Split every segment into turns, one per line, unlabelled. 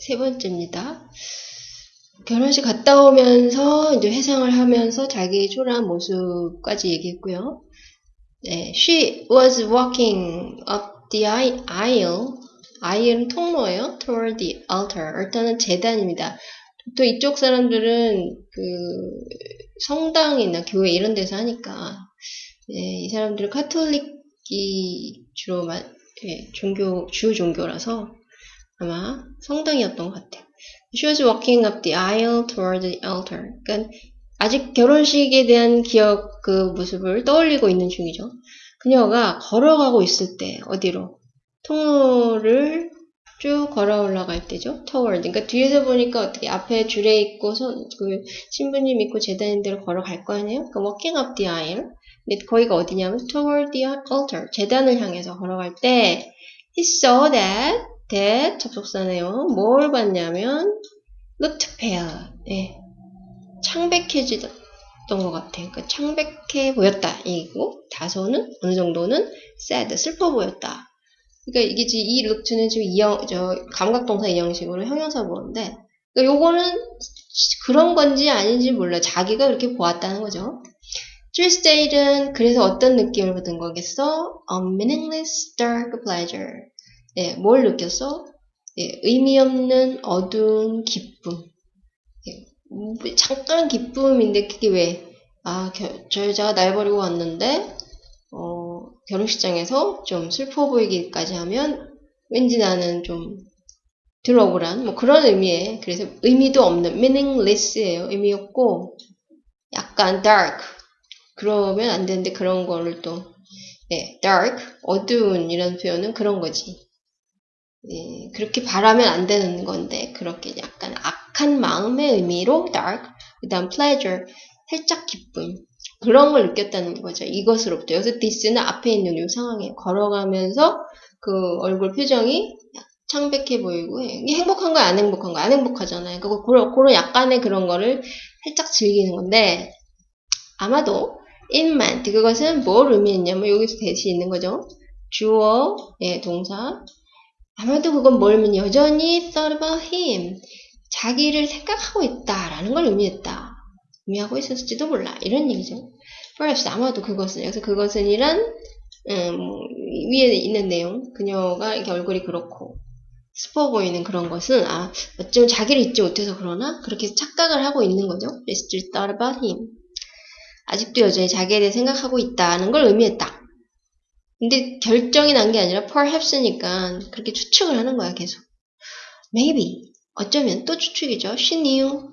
세 번째입니다. 결혼식 갔다 오면서 이제 회상을 하면서 자기 초라한 모습까지 얘기했고요. 네, she was walking up the aisle. aisle은 통로예요. toward the altar. altar는 재단입니다. 보통 이쪽 사람들은 그 성당이나 교회 이런 데서 하니까 네, 이 사람들은 카톨릭이 주로 마, 네, 종교 주요 종교라서 아마 성당이었던 것 같아요. She was walking up the aisle toward the altar. 그러니까 아직 결혼식에 대한 기억 그 모습을 떠올리고 있는 중이죠. 그녀가 걸어가고 있을 때 어디로 통로를 쭉 걸어 올라갈 때죠. toward. 그러니까 뒤에서 보니까 어떻게 앞에 줄에 있고 손, 그 신부님 있고 재단인대로 걸어갈 거 아니에요? 그러니까 walking up the aisle. 근데 거기가 어디냐면 toward the altar. 재단을 향해서 걸어갈 때 he saw that that 접속사네요. 뭘 봤냐면 looked pale. 예. 창백해지던 것 같아요. 그러니까 창백해 보였다. 이고 다소는 어느 정도는 sad 슬퍼 보였다. 그러니까 이게 지금 이 look는 지금 이형 저 감각동사 인형식으로 형용사 보는데 그러니까 요거는 그런 건지 아닌지 몰라. 자기가 그렇게 보았다는 거죠. Tuesday는 그래서 어떤 느낌을 받은 거겠어? A meaningless dark pleasure. 예, 뭘 느꼈어? 예, 의미 없는 어두운 기쁨. 예, 잠깐 기쁨인데 그게 왜? 아, 겨, 저 여자가 날 버리고 왔는데 어, 결혼식장에서 좀 슬퍼 보이기까지 하면 왠지 나는 좀 들어오란 뭐 그런 의미에 그래서 의미도 없는 meaningless예요. 의미 없고 약간 dark 그러면 안 되는데 그런 거를 또 예, dark 어두운 이런 표현은 그런 거지. 예, 그렇게 바라면 안 되는 건데 그렇게 약간 악한 마음의 의미로 dark 그 다음 pleasure 살짝 기쁨 그런 걸 느꼈다는 거죠. 이것으로부터 여기서 this는 앞에 있는 이 상황에 걸어가면서 그 얼굴 표정이 창백해 보이고 이게 행복한 거야 안 행복한 거야 안 행복하잖아요. 그거 그런, 그런 약간의 그런 거를 살짝 즐기는 건데 아마도 it meant 그것은 뭘 의미했냐면 여기서 that이 있는 거죠. 주어 예 동사 아마도 그건 뭘 의미 여전히 thought about him. 자기를 생각하고 있다라는 걸 의미했다. 의미하고 있었을지도 몰라. 이런 얘기죠. perhaps 아마도 그것은 여기서 그것은 이란 음, 위에 있는 내용 그녀가 이렇게 얼굴이 그렇고 슬퍼 보이는 그런 것은 아 어쩌면 자기를 잊지 못해서 그러나 그렇게 착각을 하고 있는 거죠. still thought about him. 아직도 여전히 자기에 대해 생각하고 있다는 걸 의미했다. 근데 결정이 난 게 아니라 perhaps니까 그렇게 추측을 하는 거야 계속. Maybe 어쩌면 또 추측이죠. She knew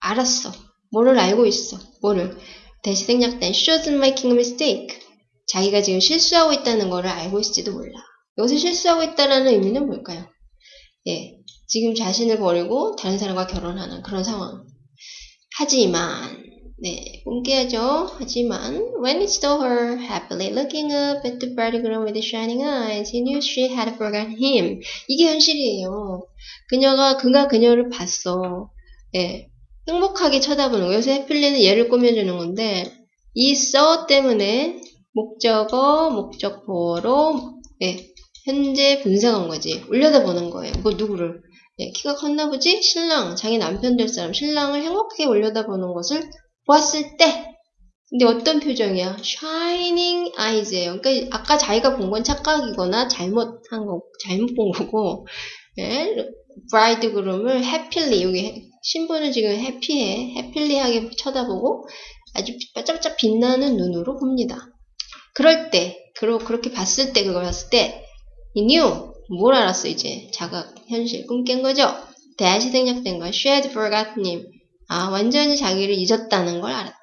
알았어. 뭐를 알고 있어. 뭐를 다시 생략된 she wasn't making a mistake. 자기가 지금 실수하고 있다는 거를 알고 있을지도 몰라. 여기서 실수하고 있다는 의미는 뭘까요? 예, 지금 자신을 버리고 다른 사람과 결혼하는 그런 상황. 하지만 네, 공개하죠. 하지만 when he saw her happily looking up at the bridegroom with shining eyes, he knew she had forgotten him. 이게 현실이에요. 그녀가 그가 그녀를 봤어. 예, 행복하게 쳐다보는 거. 여기서 해필리는 얘를 꾸며주는 건데 이 saw 때문에 목적어, 목적보로 예, 현재 분석한 거지. 올려다보는 거예요. 뭐 누구를? 예, 키가 컸나 보지? 신랑, 자기 남편 될 사람, 신랑을 행복하게 올려다보는 것을 보았을 때 근데 어떤 표정이야? shining eyes예요. 그러니까 아까 자기가 본 건 착각이거나 잘못한 거, 잘못 본 거고 예? bridegroom을 happily 여기 신부는 지금 해피해, 해필리하게 쳐다보고 아주 반짝반짝 빛나는 눈으로 봅니다. 그럴 때, 그러, 그렇게 봤을 때, 그걸 봤을 때, he knew, 뭘 알았어, 이제. 자각, 현실, 꿈 깬 거죠? 대시 생략된 거, forgotten him. 아, 완전히 자기를 잊었다는 걸 알았다.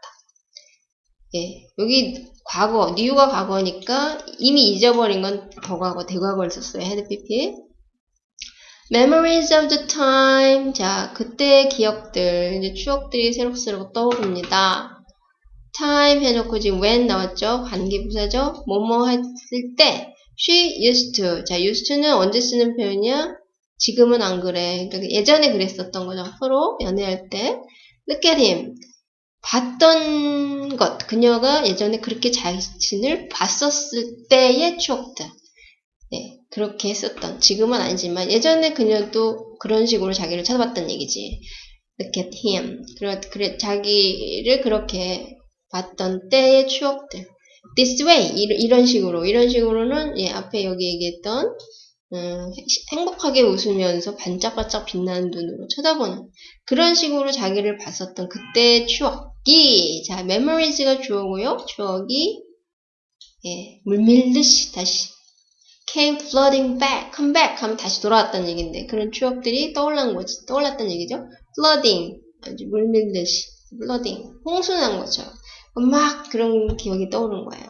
예, 여기 과거, new가 과거니까 이미 잊어버린 건 더과거, 대과거를 썼어요. had pp. Memories of the time. 자, 그때의 기억들, 이제 추억들이 새록새록 떠오릅니다. time 해놓고 지금 when 나왔죠? 관계부사죠? 뭐뭐 했을 때 she used to. 자, used to는 언제 쓰는 표현이야? 지금은 안 그래. 그러니까 예전에 그랬었던 거죠. 서로 연애할 때. Him. 봤던 것. 그녀가 예전에 그렇게 자신을 봤었을 때의 추억들. 네, 그렇게 했었던. 지금은 아니지만 예전에 그녀도 그런 식으로 자기를 쳐다봤던 얘기지. Look at him. 그래, 그래, 자기를 그렇게 봤던 때의 추억들. This way. 이런 식으로. 이런 식으로는, 예, 앞에 여기 얘기했던, 음, 행복하게 웃으면서 반짝반짝 빛나는 눈으로 쳐다보는 그런 식으로 자기를 봤었던 그때의 추억이 자 memories가 주어고요. 추억이 예, 물밀듯이 다시 came flooding back, come back 하면 다시 돌아왔다는 얘기인데 그런 추억들이 떠올란 거지 떠올랐다는 얘기죠? flooding 아주 물밀듯이 flooding 홍수난 거죠 막 그런 기억이 떠오른 거예요.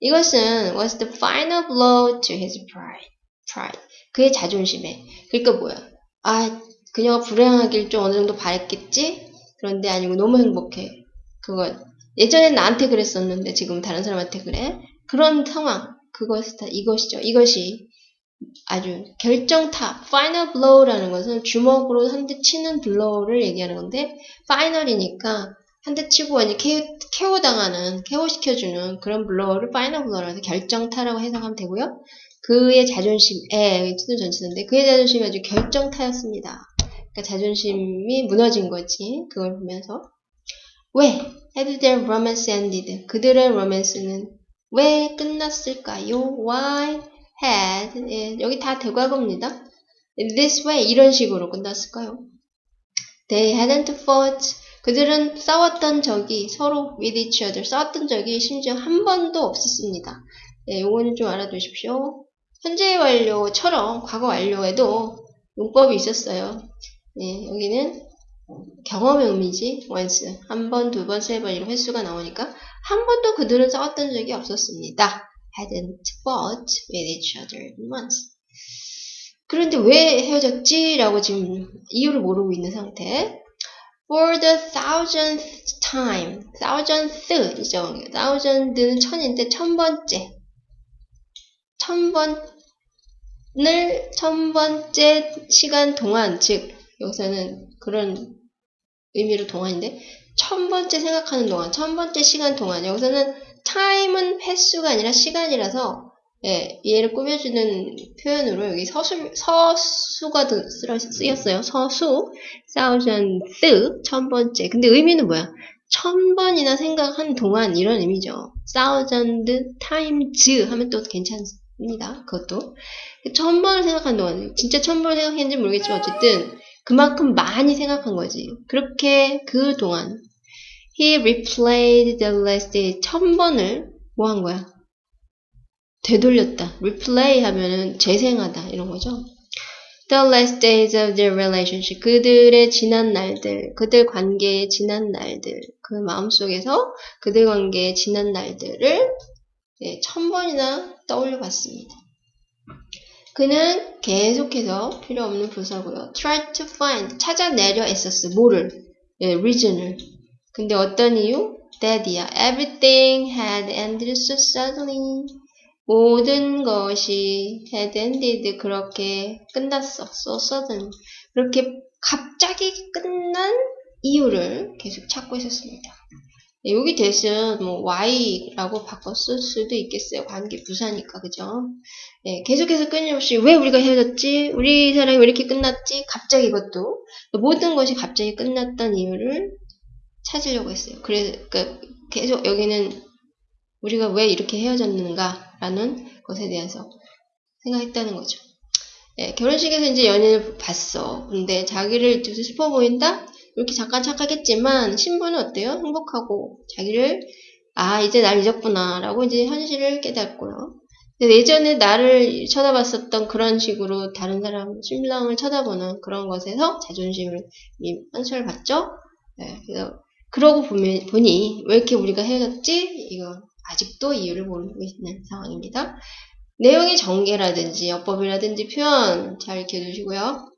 이것은 was the final blow to his pride pride. 그의 자존심에. 그러니까 뭐야? 아, 그녀가 불행하길 좀 어느 정도 바랬겠지? 그런데 아니고 너무 행복해. 그건 예전엔 나한테 그랬었는데 지금 다른 사람한테 그래? 그런 상황. 그것이 다 이것이죠. 이것이 아주 결정타, final blow라는 것은 주먹으로 한 대 치는 blow를 얘기하는 건데, final이니까 한 대 치고 완전 K.O., 당하는 K.O. 시켜주는 그런 blow를 final blow라서 결정타라고 해석하면 되고요. 그의 자존심에 to도 전치사인데 그의 자존심이 아주 결정타였습니다. 그러니까 자존심이 무너진 거지. 그걸 보면서 왜 had their romance ended? 그들의 로맨스는 왜 끝났을까요? Why had 예, 여기 다 대과거입니다. This way 이런 식으로 끝났을까요? They hadn't fought 그들은 싸웠던 적이 서로 with each other 싸웠던 적이 심지어 한 번도 없었습니다. 네, 요거는 좀 알아두십시오. 현재 완료처럼 과거 완료에도 용법이 있었어요. 예, 여기는 경험의 의미지. once. 한 번, 두 번, 세 번 이런 횟수가 나오니까 한 번도 그들은 싸웠던 적이 없었습니다. hadn't fought with each other once. 그런데 왜 헤어졌지? 라고 지금 이유를 모르고 있는 상태. For the thousandth time. thousandth 이죠. thousand는 천인데 천 번째. 천 번, 늘 천 번째 시간 동안, 즉, 여기서는 그런 의미로 동안인데, 천 번째 생각하는 동안, 천 번째 시간 동안, 여기서는 time은 횟수가 아니라 시간이라서, 예, 얘를 꾸며주는 표현으로 여기 서수, 서수가 쓰였어요. 서수, thousandth, 천 번째. 근데 의미는 뭐야? 천 번이나 생각한 동안 이런 의미죠. thousand times 하면 또 괜찮습니다. 입니다. 그것도. 천 번을 생각한 동안, 진짜 천 번을 생각했는지 모르겠지만 어쨌든 그만큼 많이 생각한 거지. 그렇게 그 동안 he replayed the last day 천 번을 뭐 한 거야? 되돌렸다. replay 하면은 재생하다 이런 거죠. The last days of their relationship. 그들의 지난 날들, 그들 관계의 지난 날들, 그 마음속에서 그들 관계의 지난 날들을 네, 천 번이나 떠올려 봤습니다. 그는 계속해서 필요 없는 부사고요. try to find 찾아내려 애썼어. 뭐를? 예, reason을. 근데 어떤 이유? that이야. everything had ended so suddenly. 모든 것이 had ended 그렇게 끝났어. so sudden. 그렇게 갑자기 끝난 이유를 계속 찾고 있었습니다. 네, 여기 대신 뭐 y라고 바꿨을 수도 있겠어요. 관계 부사니까 그죠? 네, 계속해서 끊임없이 왜 우리가 헤어졌지? 우리 사랑이 왜 이렇게 끝났지? 갑자기 이것도 모든 것이 갑자기 끝났던 이유를 찾으려고 했어요. 그래서 그러니까 계속 여기는 우리가 왜 이렇게 헤어졌는가라는 것에 대해서 생각했다는 거죠. 네, 결혼식에서 이제 연인을 봤어. 근데 자기를 슬퍼 보인다? 이렇게 잠깐 착각했지만 신부는 어때요? 행복하고 자기를 아 이제 날 잊었구나 라고 이제 현실을 깨닫고요. 예전에 나를 쳐다봤었던 그런 식으로 다른 사람 신랑을 쳐다보는 그런 것에서 자존심을 상처를 받죠. 네, 그래서 그러고 보면, 보니 왜 이렇게 우리가 헤어졌지? 이거 아직도 이유를 모르고 있는 상황입니다. 내용의 전개라든지 어법이라든지 표현 잘 기억해 두시고요.